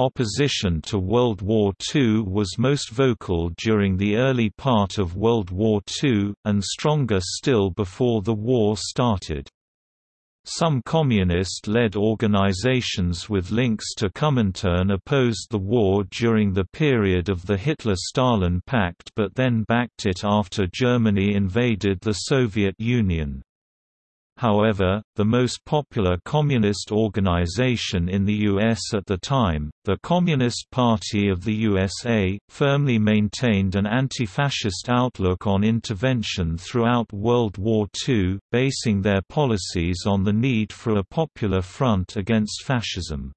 Opposition to World War II was most vocal during the early part of World War II, and stronger still before the war started. Some communist-led organizations with links to Comintern opposed the war during the period of the Hitler–Stalin Pact but then backed it after Germany invaded the Soviet Union. However, the most popular communist organization in the U.S. at the time, the Communist Party of the USA, firmly maintained an anti-fascist outlook on intervention throughout World War II, basing their policies on the need for a popular front against fascism.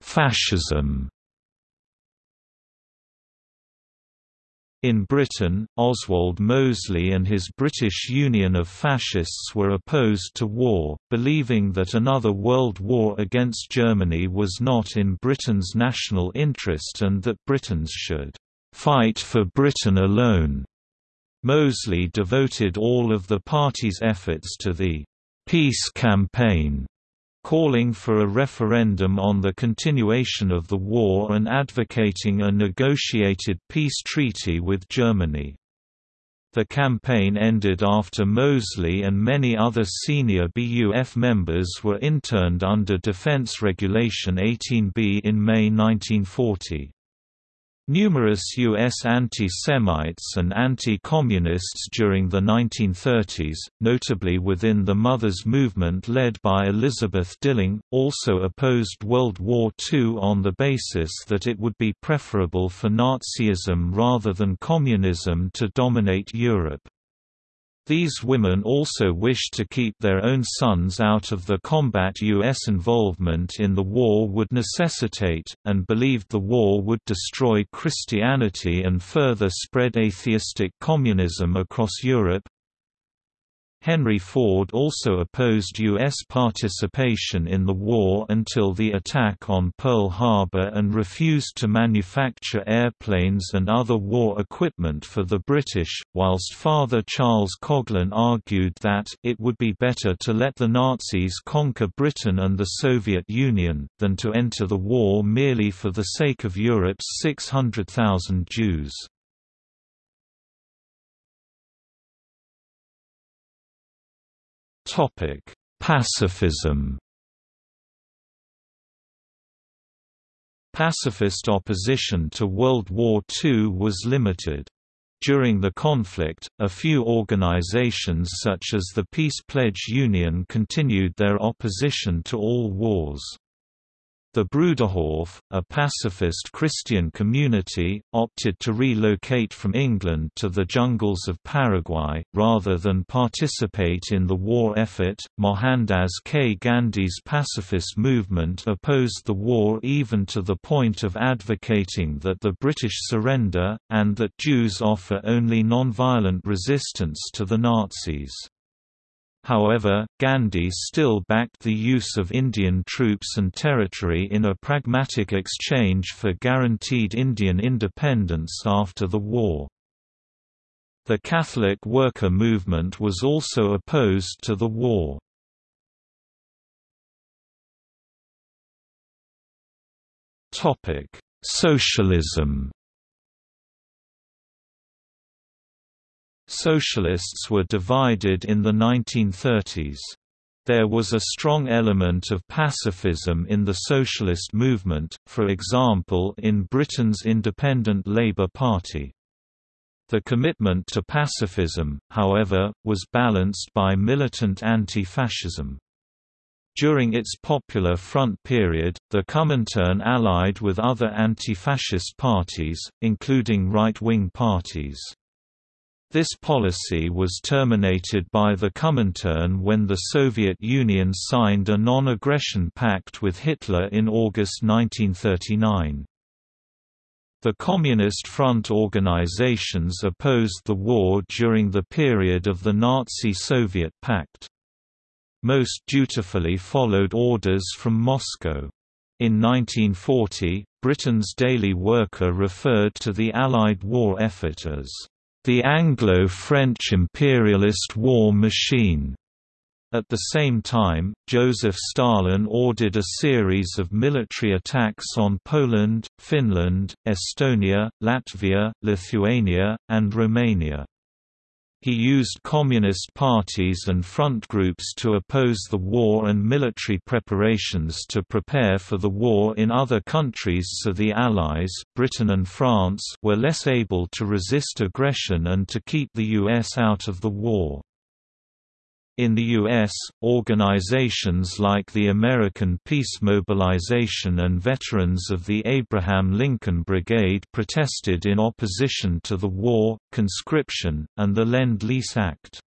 Fascism In Britain, Oswald Mosley and his British Union of Fascists were opposed to war, believing that another world war against Germany was not in Britain's national interest and that Britons should "...fight for Britain alone." Mosley devoted all of the party's efforts to the "...peace campaign." Calling for a referendum on the continuation of the war and advocating a negotiated peace treaty with Germany. The campaign ended after Mosley and many other senior BUF members were interned under Defense Regulation 18B in May 1940. Numerous U.S. anti-Semites and anti-communists during the 1930s, notably within the Mothers movement led by Elizabeth Dilling, also opposed World War II on the basis that it would be preferable for Nazism rather than communism to dominate Europe. These women also wished to keep their own sons out of the combat U.S. involvement in the war would necessitate, and believed the war would destroy Christianity and further spread atheistic communism across Europe, Henry Ford also opposed U.S. participation in the war until the attack on Pearl Harbor and refused to manufacture airplanes and other war equipment for the British, whilst Father Charles Coughlin argued that it would be better to let the Nazis conquer Britain and the Soviet Union, than to enter the war merely for the sake of Europe's 600,000 Jews. Topic: Pacifism. Pacifist opposition to World War II was limited. During the conflict, a few organizations such as the Peace Pledge Union continued their opposition to all wars. The Bruderhof, a pacifist Christian community, opted to relocate from England to the jungles of Paraguay, rather than participate in the war effort. Mohandas K. Gandhi's pacifist movement opposed the war even to the point of advocating that the British surrender, and that Jews offer only non-violent resistance to the Nazis. However, Gandhi still backed the use of Indian troops and territory in a pragmatic exchange for guaranteed Indian independence after the war. The Catholic worker movement was also opposed to the war. Socialism Socialists were divided in the 1930s. There was a strong element of pacifism in the socialist movement, for example in Britain's Independent Labour Party. The commitment to pacifism, however, was balanced by militant anti-fascism. During its Popular Front period, the Comintern allied with other anti-fascist parties, including right-wing parties. This policy was terminated by the Comintern when the Soviet Union signed a non-aggression pact with Hitler in August 1939. The Communist Front organizations opposed the war during the period of the Nazi-Soviet pact. Most dutifully followed orders from Moscow. In 1940, Britain's Daily Worker referred to the Allied war effort as the Anglo-French imperialist war machine. At the same time, Joseph Stalin ordered a series of military attacks on Poland, Finland, Estonia, Latvia, Lithuania, and Romania. He used communist parties and front groups to oppose the war and military preparations to prepare for the war in other countries so the Allies Britain and France were less able to resist aggression and to keep the US out of the war. In the U.S., organizations like the American Peace Mobilization and Veterans of the Abraham Lincoln Brigade protested in opposition to the war, conscription, and the Lend-Lease Act.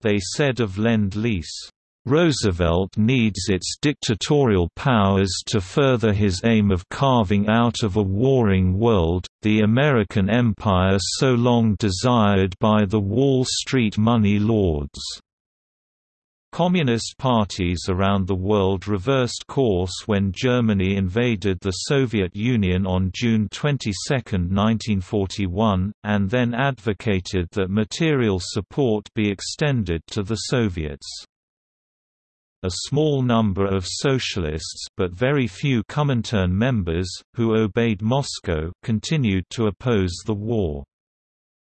They said of Lend-Lease, Roosevelt needs its dictatorial powers to further his aim of carving out of a warring world, the American empire so long desired by the Wall Street money lords. Communist parties around the world reversed course when Germany invaded the Soviet Union on June 22, 1941, and then advocated that material support be extended to the Soviets. A small number of socialists but very few Comintern members, who obeyed Moscow continued to oppose the war.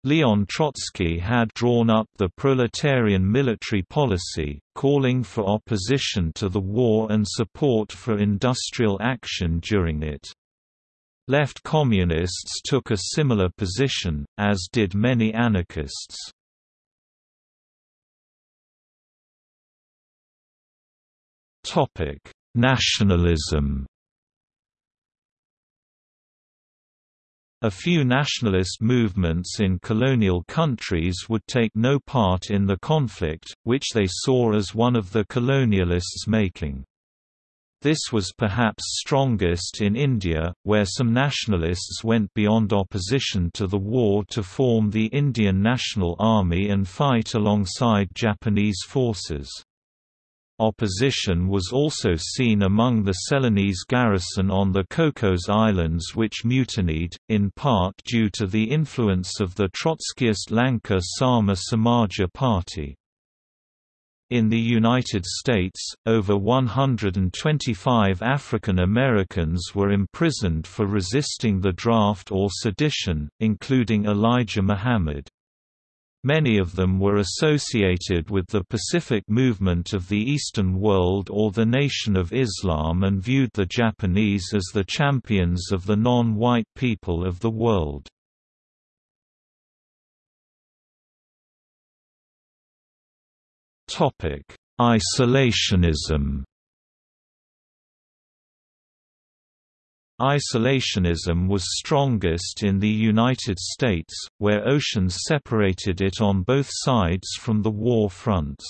Leon Trotsky had drawn up the proletarian military policy, calling for opposition to the war and support for industrial action during it. Left communists took a similar position, as did many anarchists. Nationalism A few nationalist movements in colonial countries would take no part in the conflict, which they saw as one of the colonialists' making. This was perhaps strongest in India, where some nationalists went beyond opposition to the war to form the Indian National Army and fight alongside Japanese forces. Opposition was also seen among the Ceylonese garrison on the Cocos Islands which mutinied, in part due to the influence of the Trotskyist Lanka Sama Samaja Party. In the United States, over 125 African Americans were imprisoned for resisting the draft or sedition, including Elijah Muhammad. Many of them were associated with the Pacific movement of the Eastern world or the Nation of Islam and viewed the Japanese as the champions of the non-white people of the world. Isolationism Isolationism was strongest in the United States, where oceans separated it on both sides from the war fronts.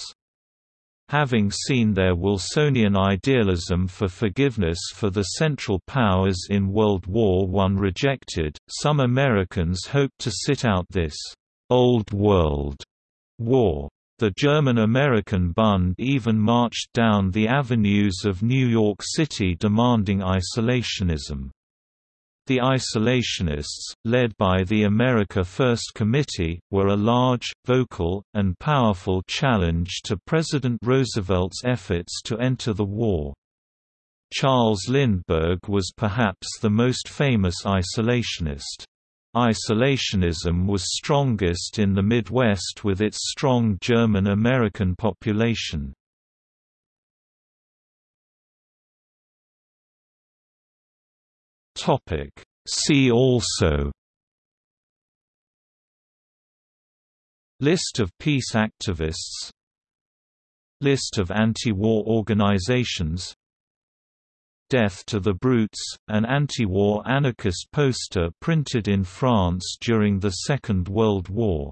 Having seen their Wilsonian idealism for forgiveness for the Central Powers in World War I rejected, some Americans hoped to sit out this «Old World» war. The German-American Bund even marched down the avenues of New York City demanding isolationism. The isolationists, led by the America First Committee, were a large, vocal, and powerful challenge to President Roosevelt's efforts to enter the war. Charles Lindbergh was perhaps the most famous isolationist. Isolationism was strongest in the Midwest with its strong German-American population. See also List of peace activists List of anti-war organizations Death to the Brutes, an anti-war anarchist poster printed in France during the Second World War